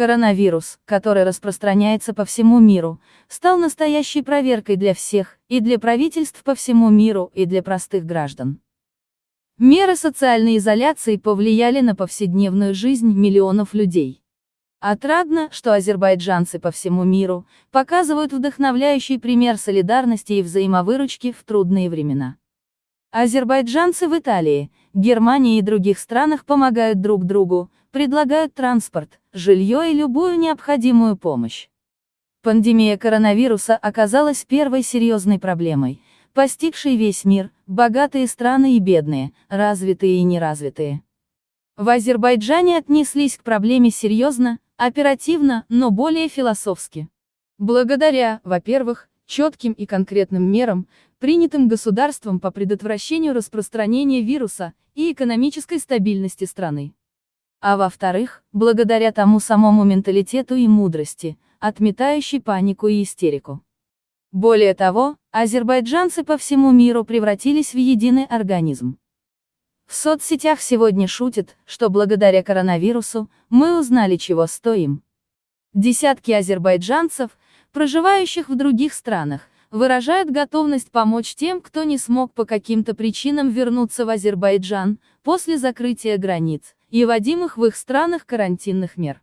Коронавирус, который распространяется по всему миру, стал настоящей проверкой для всех, и для правительств по всему миру, и для простых граждан. Меры социальной изоляции повлияли на повседневную жизнь миллионов людей. Отрадно, что азербайджанцы по всему миру показывают вдохновляющий пример солидарности и взаимовыручки в трудные времена. Азербайджанцы в Италии, Германии и других странах помогают друг другу, предлагают транспорт, жилье и любую необходимую помощь. Пандемия коронавируса оказалась первой серьезной проблемой, постигшей весь мир, богатые страны и бедные, развитые и неразвитые. В Азербайджане отнеслись к проблеме серьезно, оперативно, но более философски. Благодаря, во-первых, четким и конкретным мерам, принятым государством по предотвращению распространения вируса и экономической стабильности страны. А во-вторых, благодаря тому самому менталитету и мудрости, отметающей панику и истерику. Более того, азербайджанцы по всему миру превратились в единый организм. В соцсетях сегодня шутят, что благодаря коронавирусу, мы узнали чего стоим. Десятки азербайджанцев, проживающих в других странах, выражают готовность помочь тем, кто не смог по каким-то причинам вернуться в Азербайджан, после закрытия границ, и вводимых в их странах карантинных мер.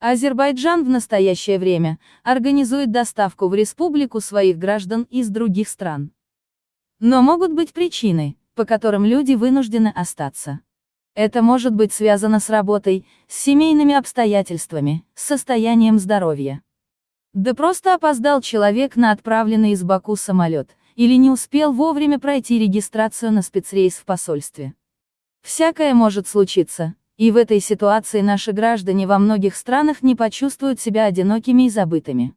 Азербайджан в настоящее время организует доставку в республику своих граждан из других стран. Но могут быть причины, по которым люди вынуждены остаться. Это может быть связано с работой, с семейными обстоятельствами, с состоянием здоровья. Да просто опоздал человек на отправленный из Баку самолет, или не успел вовремя пройти регистрацию на спецрейс в посольстве. Всякое может случиться, и в этой ситуации наши граждане во многих странах не почувствуют себя одинокими и забытыми.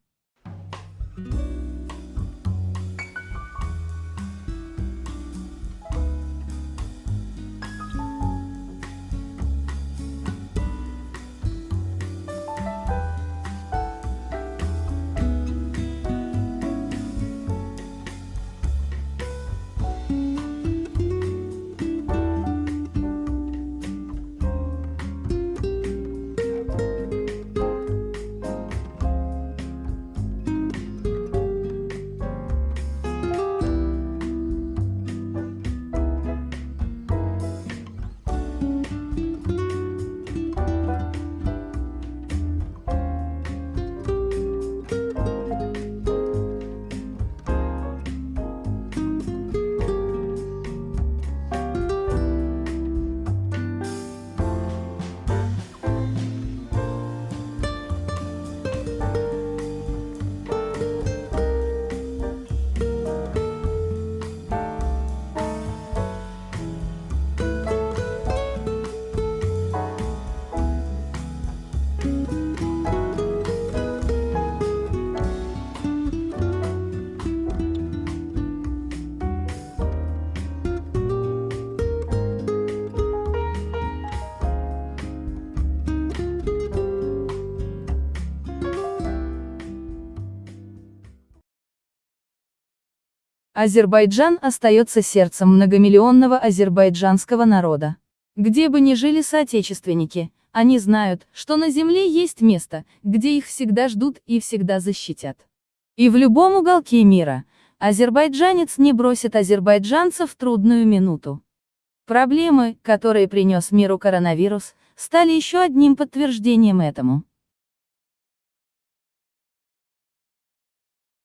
Азербайджан остается сердцем многомиллионного азербайджанского народа. Где бы ни жили соотечественники, они знают, что на земле есть место, где их всегда ждут и всегда защитят. И в любом уголке мира, азербайджанец не бросит азербайджанцев в трудную минуту. Проблемы, которые принес миру коронавирус, стали еще одним подтверждением этому.